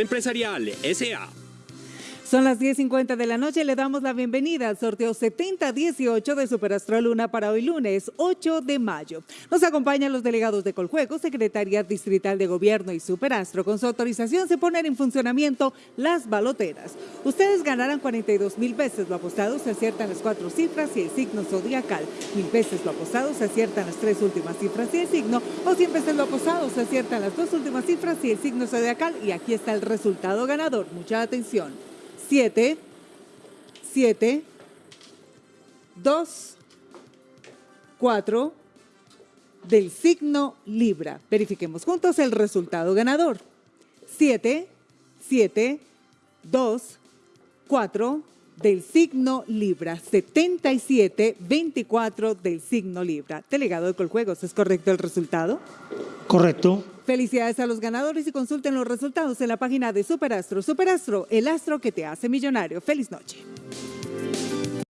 Empresarial S.A. Son las 10.50 de la noche. Le damos la bienvenida al sorteo 7018 de Superastro Luna para hoy lunes 8 de mayo. Nos acompañan los delegados de Coljuego, Secretaría Distrital de Gobierno y Superastro. Con su autorización se ponen en funcionamiento las baloteras. Ustedes ganarán 42 mil pesos lo apostado, se aciertan las cuatro cifras y el signo zodiacal. Mil pesos lo apostado, se aciertan las tres últimas cifras y el signo. O 100 pesos lo apostado, se aciertan las dos últimas cifras y el signo zodiacal. Y aquí está el resultado ganador. Mucha atención. 7, 7, 2, 4 del signo Libra. Verifiquemos juntos el resultado ganador. 7, 7, 2, 4 del signo Libra. 77, 24 del signo Libra. Delegado de Coljuegos, ¿es correcto el resultado? Correcto. Felicidades a los ganadores y consulten los resultados en la página de Superastro. Superastro, el astro que te hace millonario. Feliz noche.